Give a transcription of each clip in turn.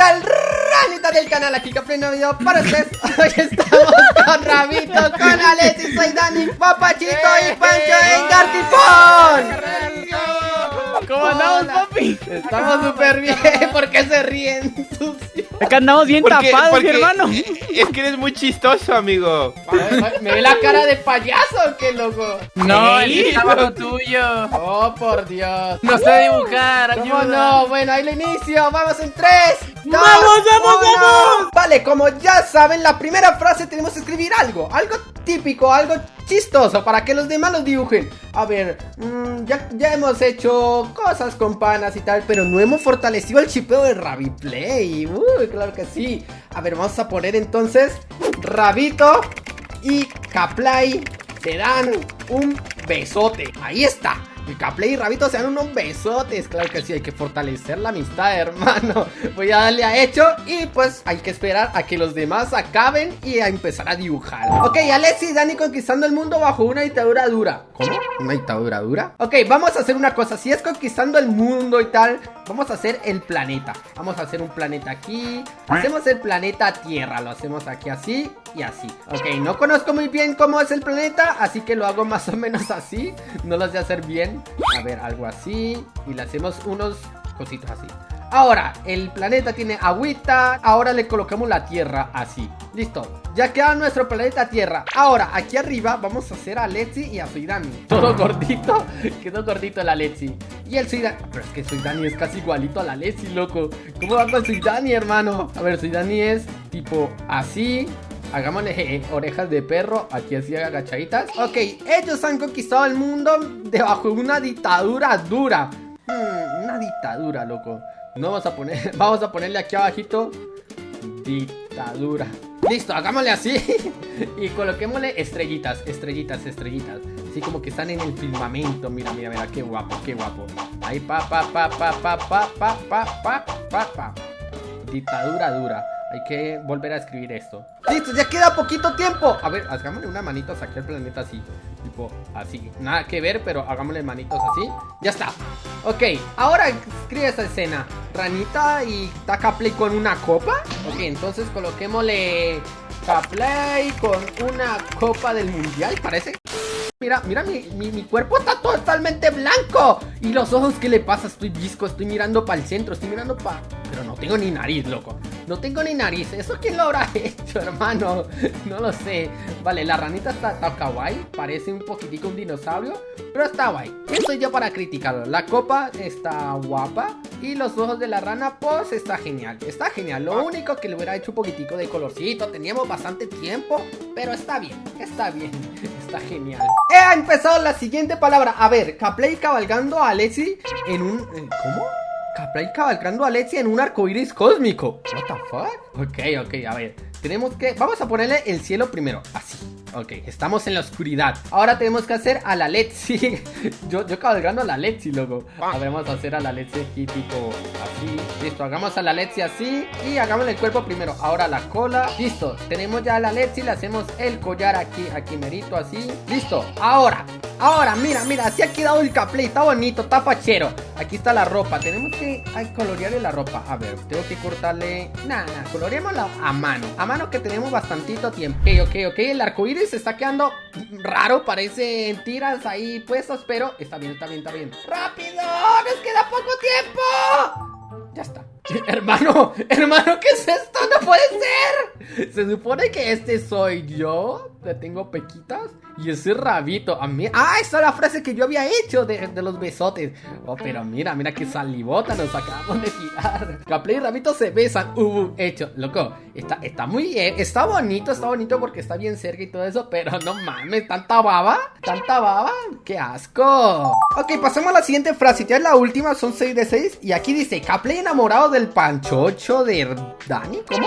tal, ranita del canal? Aquí pleno video para ustedes Hoy estamos con Rabito, con Alexis, soy Dani, Papachito y Pancho en Gartifón ¿Cómo andamos, papi? Estamos súper bien, ¿por qué se ríen? sucio? Acá andamos bien Porque- tapados, porque mi hermano. Es que eres muy chistoso, amigo. ¿Me ve la cara de payaso qué loco? No, el Ey, que está abajo tuyo. Oh, por Dios No sé dibujar, ¿Cómo ayuda. no? Bueno, ahí lo inicio. Vamos en 3. ¡Vamos, vamos, vamos! Vale, como ya saben, la primera frase tenemos que escribir algo. Algo típico, algo chistoso para que los demás los dibujen. A ver, mm, ya, ya hemos hecho cosas con panas y tal, pero no hemos fortalecido el chipeo de Rabiplay. Uy, claro que sí. A ver, vamos a poner entonces Rabito y Caplay se dan un besote. Ahí está. Y Caplay y Rabito se dan unos besotes. Claro que sí, hay que fortalecer la amistad, hermano. Voy a darle a hecho y pues hay que esperar a que los demás acaben y a empezar a dibujar. Ok, Alexi y Dani conquistando el mundo bajo una dictadura dura. ¿Una dictadura dura? Ok, vamos a hacer una cosa. Si es conquistando el mundo y tal, vamos a hacer el planeta. Vamos a hacer un planeta aquí. Hacemos el planeta Tierra. Lo hacemos aquí así y así. Ok, no conozco muy bien cómo es el planeta, así que lo hago más o menos así. No lo sé hacer bien. A ver, algo así. Y le hacemos unos cositos así. Ahora, el planeta tiene agüita. Ahora le colocamos la tierra así. Listo. Ya queda nuestro planeta Tierra. Ahora, aquí arriba vamos a hacer a Letzi y a Suidani. Todo gordito. Quedó gordito la Letzi. Y el Suidani. Pero es que Suidani es casi igualito a la Letzi, loco. ¿Cómo va con Suidani, hermano? A ver, Suidani es tipo así. Hagámosle orejas de perro, aquí así agachaditas. Ok, ellos han conquistado el mundo debajo de una dictadura dura. Hmm, una dictadura, loco. No vamos a poner, vamos a ponerle aquí abajito dictadura. Listo, hagámosle así y coloquémosle estrellitas, estrellitas, estrellitas. Así como que están en el firmamento. Mira, mira, mira, qué guapo, qué guapo. Ahí pa pa pa pa pa pa pa pa pa pa. Dictadura dura. Hay que volver a escribir esto. Listo, ya queda poquito tiempo. A ver, hagámosle una manitos aquí al planeta así. Tipo así. Nada que ver, pero hagámosle manitos así. Ya está. Ok, ahora escribe esa escena. Ranita y taca play con una copa. Ok, entonces coloquémosle Caplay con una copa del mundial, parece. Mira, mira, mi, mi, cuerpo está totalmente blanco. Y los ojos, ¿qué le pasa? Estoy visco, estoy mirando para el centro, estoy mirando para... Pero no tengo ni nariz, loco. No tengo ni nariz. ¿Eso quién lo habrá hecho, hermano? No lo sé. Vale, la ranita está, está kawaii. Parece un poquitico un dinosaurio. Pero está guay. ¿Quién soy yo para criticarlo? La copa está guapa. Y los ojos de la rana, pues está genial. Está genial. Lo único que le hubiera hecho un poquitico de colorcito. Teníamos bastante tiempo. Pero está bien. Está bien. Está genial. He empezado la siguiente palabra. A ver, Caplay cabalgando a Alexi en un... eh, ¿Cómo? Caplay cabalgando a Alexi en un arco iris cósmico. What the fuck? Ok, ok, a ver. Tenemos que... Vamos a ponerle el cielo primero. Así. Ok, estamos en la oscuridad. Ahora tenemos que hacer a la Letzi. yo, yo cabalgando a la Letzi, loco. A ver, vamos a hacer a la Letzi aquí, tipo así. Listo, hagamos a la Letzi así. Y hagamos el cuerpo primero. Ahora la cola. Listo, tenemos ya a la Letzi. Le hacemos el collar aquí, aquí merito, así. Listo, ahora. Ahora, mira, mira, así ha quedado el caplay. Está bonito, está fachero. Aquí está la ropa. Tenemos que ay, colorearle la ropa. A ver, tengo que cortarle. Nada, nada, coloreémosla a mano. A mano que tenemos bastantito tiempo. Ok, ok, ok. El arco se está quedando raro. Parecen tiras ahí puestas, pero está bien, está bien, está bien. ¡Rápido! ¡Nos queda poco tiempo! Ya está. Hermano, hermano, ¿qué es esto? ¡No puede ser! Se supone que este soy yo. Le tengo pequitas. Y ese rabito. A mí. ¡Ah! Esa es la frase que yo había hecho de, de los besotes. Oh, pero mira, mira qué salivota nos acabamos de tirar. Caplay y rabito se besan. Uh, hecho. Loco, está, está muy bien. Está bonito, está bonito porque está bien cerca y todo eso. Pero no mames, tanta baba. Tanta baba. ¡Qué asco! Ok, pasemos a la siguiente frase. Ya es la última, son 6 de 6. Y aquí dice: Caplay enamorado del panchocho de Dani. ¿Cómo?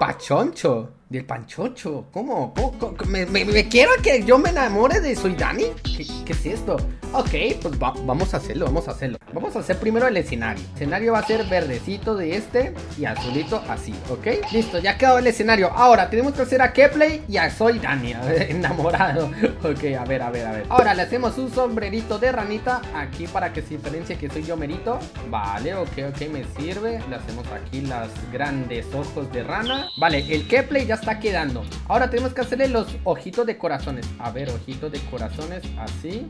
Pachoncho. Del panchocho. ¿Cómo? ¿Cómo? ¿Cómo? ¿Me, me, me quiero que yo me enamore de Soy Dani? ¿Qué, qué es esto? Ok, pues va- vamos a hacerlo, vamos a hacerlo. Vamos a hacer primero el escenario. El escenario va a ser verdecito de este y azulito así, ¿ok? Listo, ya quedó el escenario. Ahora tenemos que hacer a Kepley y a Soy Dani, a ver, enamorado. Ok, a ver, a ver, a ver. Ahora le hacemos un sombrerito de ranita aquí para que se diferencie que soy yo merito. Vale, ok, ok, me sirve. Le hacemos aquí las grandes ojos de rana. Vale, el Kepley ya está quedando. Ahora tenemos que hacerle los ojitos de corazones. A ver, ojitos de corazones así.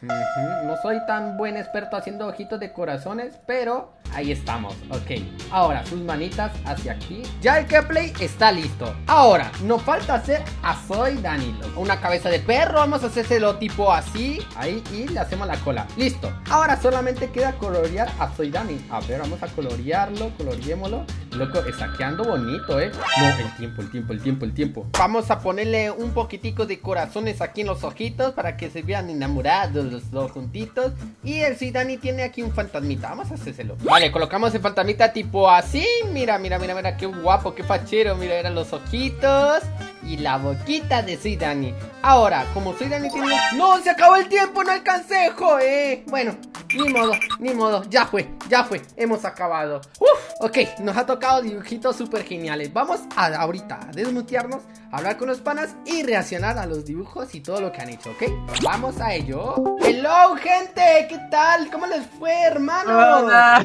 No soy tan buen experto haciendo ojitos de corazones, pero ahí estamos, ok. Ahora, sus manitas hacia aquí. Ya el Kepley está listo. Ahora, nos falta hacer a Soy Danilo. Una cabeza de perro, vamos a hacérselo tipo así. Ahí, y le hacemos la cola. Listo. Ahora solamente queda colorear a Soy Dani. A ver, vamos a colorearlo, coloreémoslo. Loco, está quedando bonito, ¿eh? No, el tiempo, el tiempo, el tiempo, el tiempo. Vamos a ponerle un poquitico de corazones aquí en los ojitos para que se vean enamorados los dos juntitos. Y el Sidani tiene aquí un fantasmita. Vamos a hacérselo. Vale, colocamos el fantasmita tipo así. Mira, mira, mira, mira, qué guapo, qué fachero. Mira, eran los ojitos. Y la boquita de Sidani. Ahora, como Sidani tiene... ¡No! ¡Se acabó el tiempo! ¡No alcancé, eh! Bueno, ni modo, ni modo. Ya fue, ya fue. Hemos acabado. Uf, ok, nos ha tocado dibujitos súper geniales. Vamos a ahorita a desmutearnos, a hablar con los panas y reaccionar a los dibujos y todo lo que han hecho, ¿ok? Vamos a ello. Hello, gente, ¿qué tal? ¿Cómo les fue, hermano? Hola.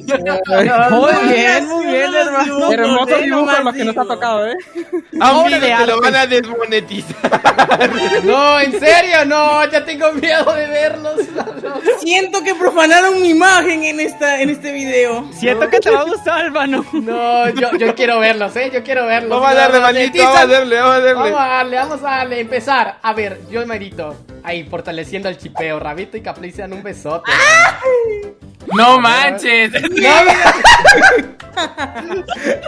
Muy bien, muy bien, hermano. Hermosos dibujos los que nos ha tocado, ¿eh? De te lo van a desmonetizar. No, en serio, no, ya tengo miedo de verlos. Siento que profanaron mi imagen en esta en este video. Siento que te va a gustar, hermano. No, yo, yo quiero verlos, ¿eh? Yo quiero verlos. Vamos a darle, maldito, vamos a darle, vamos a Vamos darle. a darle, vamos a darle, empezar. A ver, yo merito. Ahí, fortaleciendo el chipeo. Rabito y Capley se dan un besote. No manches.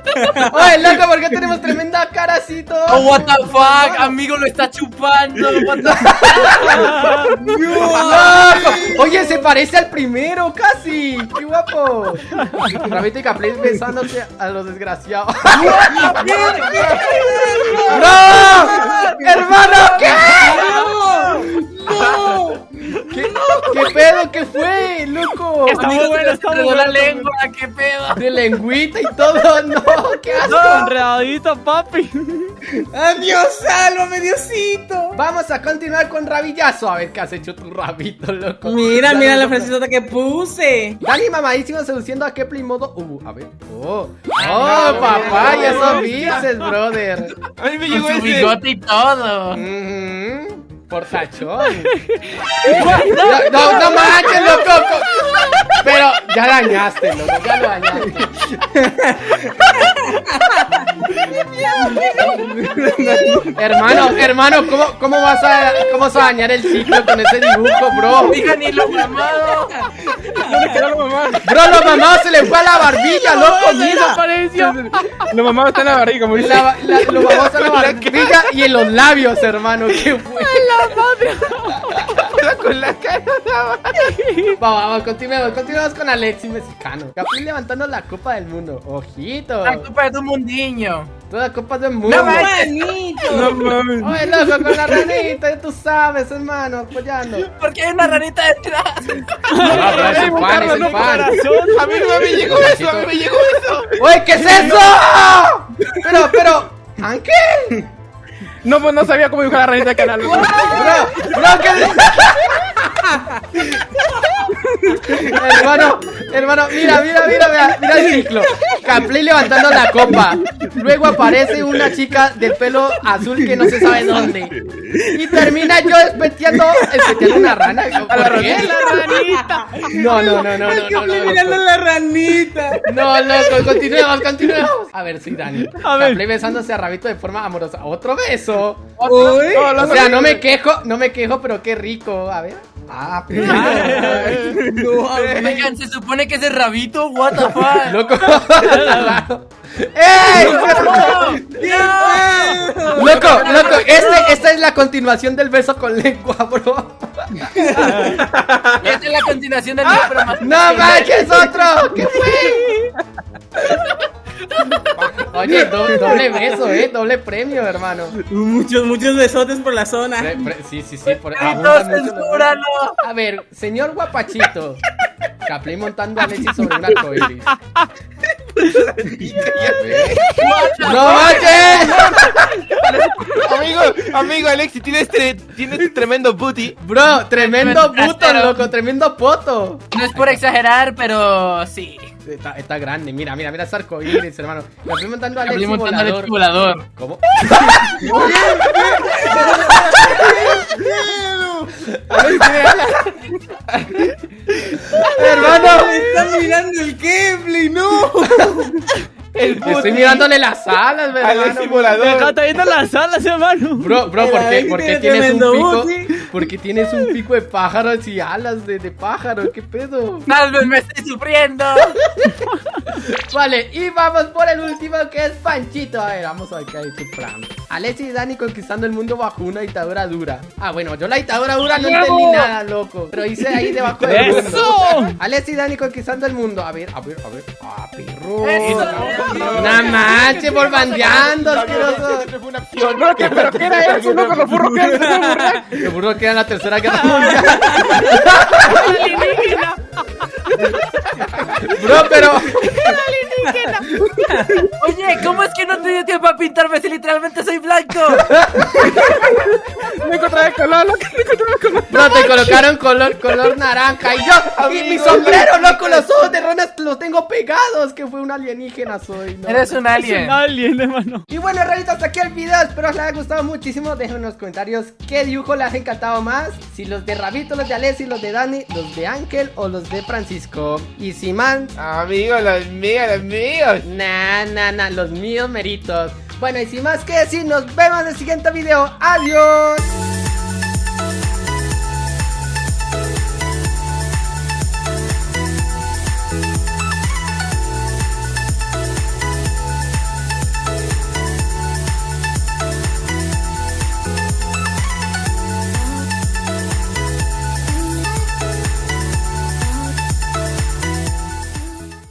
Oye, loco, ¿por qué tenemos tremenda caracito? Oh, what the fuck, amigo lo está chupando. What. Oye, se parece al primero, casi. ¡Qué guapo! Rabito y Capley besándose a los desgraciados. ¡No! ¡Hermano! ¿Qué? ¿Qué, loco? Está muy bueno, está muy la lengua, qué pedo. De lengüita y todo. No, qué asco. Enredadito, papi. Adiós, sálvame, Diosito. Vamos a continuar con Rabillazo. A ver qué has hecho tu rabito, loco. Mira, Dale, mira la frasezota que puse. Dani mamadísimo seduciendo a Kepler modo. Uh, a ver. Oh, oh, no, papá, no, ya no, son no. bices, brother. A mí me llegó Con su ese. bigote y todo. Ujú, Portachón. No, no, no manches, loco. Pero ya dañaste, loco, ya lo dañaste. hermano, hermano, ¿cómo, cómo, vas a, ¿cómo vas a dañar el ciclo con ese dibujo, bro? Diga ni lo mamado. ¿Dónde quedó lo mamado? Bro, lo mamado se le fue a la barbilla, loco, mira. Lo mamado está en la barriga, como dice. La, la, lo mamado está en la barbilla y en los labios, hermano. ¿Qué fue? Con la cara. Vamos, vamos, continuemos, continuemos con Alexis mexicano. Capri levantando la copa del mundo. Ojito. La culpa de tu mundiño. Toda copa del mundo. No. Manito. No mames. Oye, loco, con la ranita, ya tú sabes, hermano, apoyando. ¿Por qué hay una ranita detrás? No, pero es el fan, es el fan. A mí no me llegó eso, a mí me llegó eso. Oye, ¿qué es eso? Pero, pero, Ángel. No, pues no sabía cómo dibujar la ranita de canal. Bro, bro, ¿qué hermano, hermano, mira, mira, mira, mira, mira el ciclo. Capley levantando la copa. Luego aparece una chica de pelo azul que no se sabe dónde. Y termina yo espeteando, espeteando una rana. ¿Por qué? La ranita. No, no, no, no, Es no, que no, estoy no, mirando no. la ranita. No, loco, continuemos, continuemos. A ver, soy Dani. A ver. Capley besándose a Rabito de forma amorosa. Otro beso. Uy. O sea, no me quejo, no me quejo, pero qué rico. A ver. Ah, No, Oigan, se supone que ese rabito, what the fuck. loco. ¡Ey! Loco, loco, este, esta es la continuación del beso con lengua, bro. Esta es la continuación del libro más ¡No manches, otro! ¿Qué fue? Oye, do- doble beso, eh, doble premio, hermano. Muchos, muchos besotes por la zona. Pre- pre- sí, sí, sí, por ¡No, abundan mucho los- censúralo! A ver, señor guapachito. Capley montando a Alexis sobre un arcoíris. ¡No manches! Amigo, amigo Alexi, tienes, tre- tienes tremendo booty. Bro, tremendo Trasero. loco, tremendo poto. No es por exagerar, pero sí. Está, está grande, mira, mira, mira ese arcoíris, hermano. Capley montando a Hablé Alexis montando al volador. ¿Cómo? Hermano, Me mirando el Kepler, no. Estoy mirándole las alas, hermano. Alexi volador. Acá está viendo las alas, hermano. Bro, bro, ¿por qué, por qué tiene tienes un pico? Booty. ¿Por qué tienes un pico de pájaros y alas de, de pájaro? ¿Qué pedo? Tal vez me estoy sufriendo. Vale, y vamos por el último que es Panchito. A ver, vamos a ver qué hay tu plan. Alexis y Dani conquistando el mundo bajo una dictadura dura. Ah, bueno, yo la dictadura dura no entendí nada, loco. Pero hice ahí debajo del mundo. ¡Eso! Alexis y Dani conquistando el mundo. A ver, a ver, a ver. Ah, perro. Eso. No manches, por bandeando, asqueroso. Una acción. ¿Pero qué, era eso, loco? Los furros que eran. Seguro que era la tercera guerra mundial. Bro, pero. Oye, ¿cómo es que no te dio tiempo a pintarme si literalmente soy blanco? Me encontré el color, loco. Me encontré el color. Bro, te colocaron color, color naranja. Y yo, y mi sombrero, loco, los ojos de Ronas los tengo pegados. Que fue un alienígena, soy. ¿no? Eres un Es un alien. alien, hermano. Y bueno, rayita, hasta aquí el video. Espero os les haya gustado muchísimo. Dejen en los comentarios qué dibujo les ha encantado más. Si los de Rabito, los de Alessi, los de Dani, los de Ángel o los de Francisco. Y si man, Amigo, los míos, los míos. Nah, nah, nah, los míos meritos. Bueno, y sin más que decir, nos vemos en el siguiente video. ¡Adiós!